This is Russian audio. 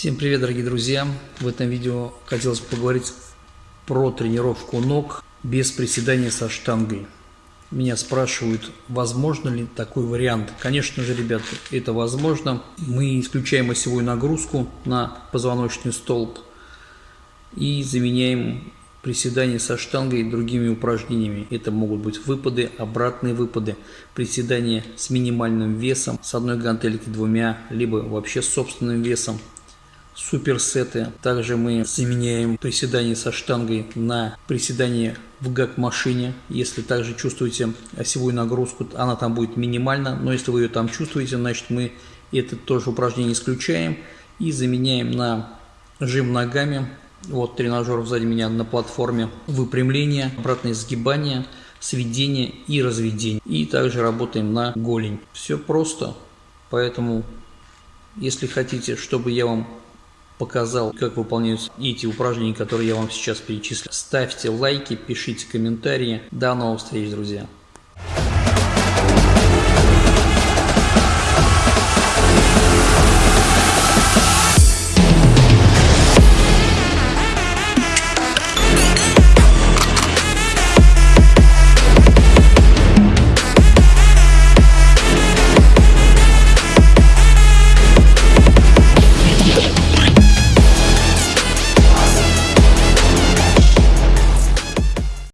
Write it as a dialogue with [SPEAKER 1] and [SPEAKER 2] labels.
[SPEAKER 1] Всем привет, дорогие друзья! В этом видео хотелось поговорить про тренировку ног без приседания со штангой. Меня спрашивают, возможно ли такой вариант. Конечно же, ребята, это возможно. Мы исключаем осевую нагрузку на позвоночный столб и заменяем приседания со штангой другими упражнениями. Это могут быть выпады, обратные выпады, приседания с минимальным весом, с одной гантельки двумя, либо вообще с собственным весом суперсеты. Также мы заменяем приседания со штангой на приседания в гак-машине. Если также чувствуете осевую нагрузку, она там будет минимальна, но если вы ее там чувствуете, значит мы это тоже упражнение исключаем и заменяем на жим ногами. Вот тренажер сзади меня на платформе выпрямление, обратное сгибание, сведение и разведение. И также работаем на голень. Все просто, поэтому если хотите, чтобы я вам показал, как выполняются эти упражнения, которые я вам сейчас перечислил. Ставьте лайки, пишите комментарии. До новых встреч, друзья!